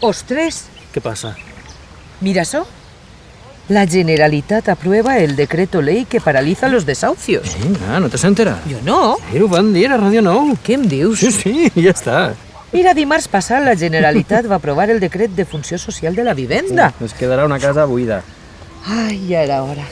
Ostres! Què passa? Mira eso. La Generalitat aprueba el decreto ley que paraliza los desahucios. Vinga, no t'has enterat? Jo no. Sí, ho van dir a Ràdio 9. Què em dius? Sí, sí, ja està. Mira, dimarts passat la Generalitat va aprovar el decret de funció social de la vivenda. Sí, quedarà una casa buida. Ai, ja era hora.